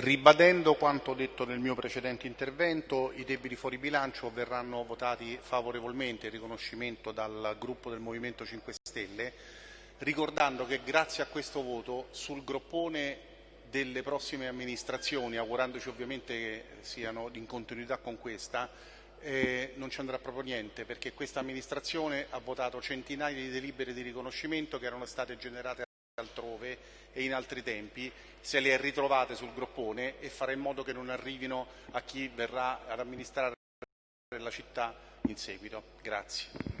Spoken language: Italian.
Ribadendo quanto detto nel mio precedente intervento, i debiti fuori bilancio verranno votati favorevolmente in riconoscimento dal gruppo del Movimento 5 Stelle, ricordando che grazie a questo voto sul groppone delle prossime amministrazioni, augurandoci ovviamente che siano in continuità con questa, eh, non ci andrà proprio niente perché questa amministrazione ha votato centinaia di delibere di riconoscimento che erano state generate altrove e in altri tempi, se le ritrovate sul groppone e fare in modo che non arrivino a chi verrà ad amministrare la città in seguito. Grazie.